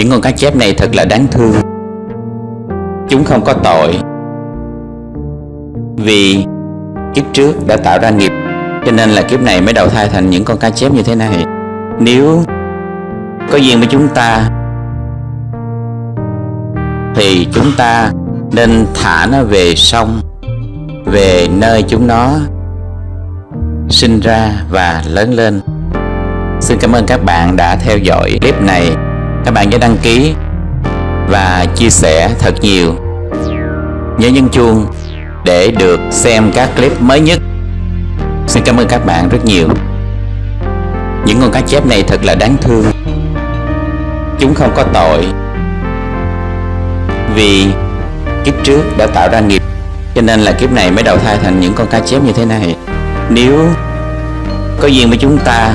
Những con cá chép này thật là đáng thương. Chúng không có tội. Vì kiếp trước đã tạo ra nghiệp, Cho nên là kiếp này mới đầu thai thành những con cá chép như thế này. Nếu có duyên với chúng ta, Thì chúng ta nên thả nó về sông, Về nơi chúng nó sinh ra và lớn lên. Xin cảm ơn các bạn đã theo dõi clip này. Các bạn nhớ đăng ký và chia sẻ thật nhiều. Nhớ nhấn chuông để được xem các clip mới nhất. Xin cảm ơn các bạn rất nhiều. Những con cá chép này thật là đáng thương. Chúng không có tội Vì kiếp trước đã tạo ra nghiệp. Cho nên là kiếp này mới đầu thai thành những con cá chép như thế này. Nếu có duyên với chúng ta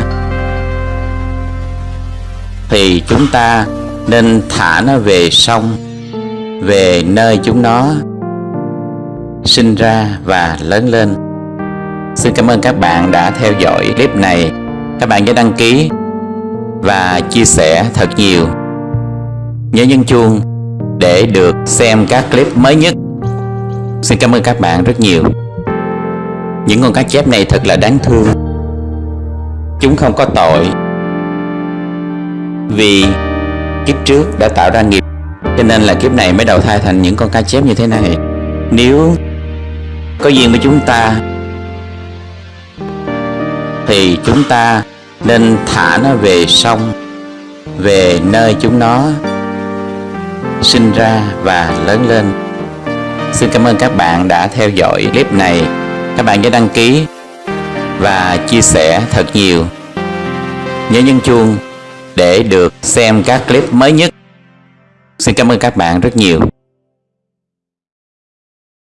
thì chúng ta nên thả nó về sông, Về nơi chúng nó sinh ra và lớn lên. Xin cảm ơn các bạn đã theo dõi clip này. Các bạn nhớ đăng ký và chia sẻ thật nhiều. Nhớ nhấn chuông để được xem các clip mới nhất. Xin cảm ơn các bạn rất nhiều. Những con cá chép này thật là đáng thương. Chúng không có tội. Vì kiếp trước đã tạo ra nghiệp, Cho nên là kiếp này mới đầu thai thành những con cá chép như thế này. Nếu có duyên với chúng ta, Thì chúng ta nên thả nó về sông, Về nơi chúng nó sinh ra và lớn lên. Xin cảm ơn các bạn đã theo dõi clip này. Các bạn nhớ đăng ký và chia sẻ thật nhiều. Nhớ nhấn chuông để được xem các clip mới nhất. Xin cảm ơn các bạn rất nhiều.